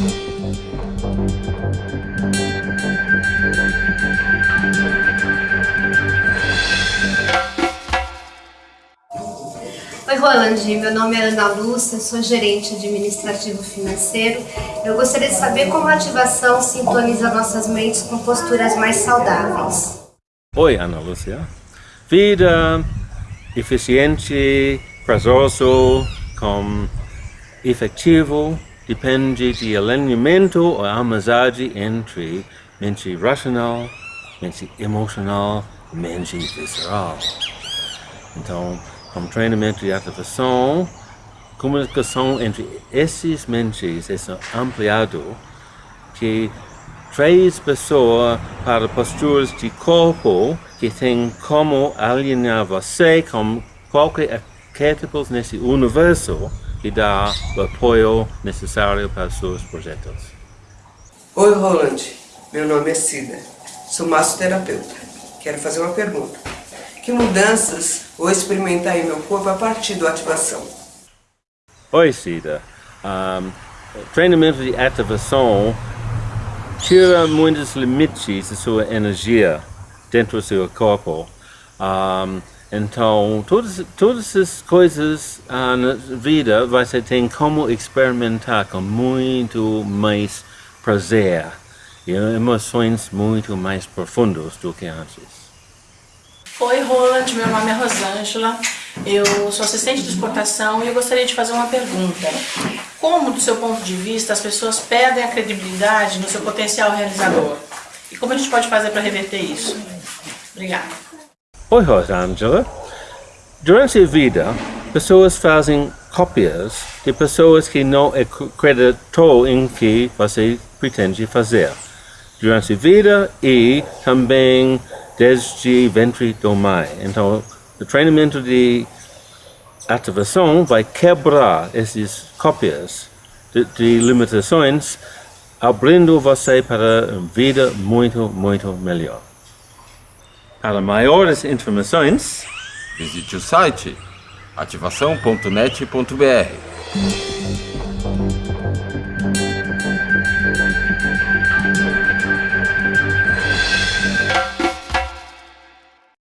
Oi, Roland. Meu nome é Ana Lúcia, sou gerente administrativo financeiro. Eu gostaria de saber como a ativação sintoniza nossas mentes com posturas mais saudáveis. Oi, Ana Lúcia. Vida eficiente, prazoso, com efetivo, depende de alinhamento ou amizade entre mente racional, mente emocional mente visceral. Então, com treinamento de ativação, comunicação entre esses mentes é ampliado que traz pessoas para posturas de corpo que tem como alinhar você com qualquer arquétipo nesse universo que dá o apoio necessário para seus projetos. Oi, Roland. Meu nome é Cida. Sou massoterapeuta. Quero fazer uma pergunta. Que mudanças vou experimentar em meu corpo a partir da ativação? Oi, Cida. Um, treinamento de ativação tira muitos limites da sua energia dentro do seu corpo. Um, então, todas, todas as coisas uh, na vida você tem como experimentar com muito mais prazer e emoções muito mais profundas do que antes. Oi, Roland, meu nome é Rosângela, eu sou assistente de exportação e eu gostaria de fazer uma pergunta. Como, do seu ponto de vista, as pessoas perdem a credibilidade no seu potencial realizador? E como a gente pode fazer para reverter isso? Obrigada. Oi, Rosângela. Durante a vida, pessoas fazem cópias de pessoas que não acreditou em que você pretende fazer. Durante a vida e também desde ventre do mãe. Então, o treinamento de ativação vai quebrar essas cópias de, de limitações, abrindo você para uma vida muito, muito melhor. Para maiores informações, visite o site ativação.net.br.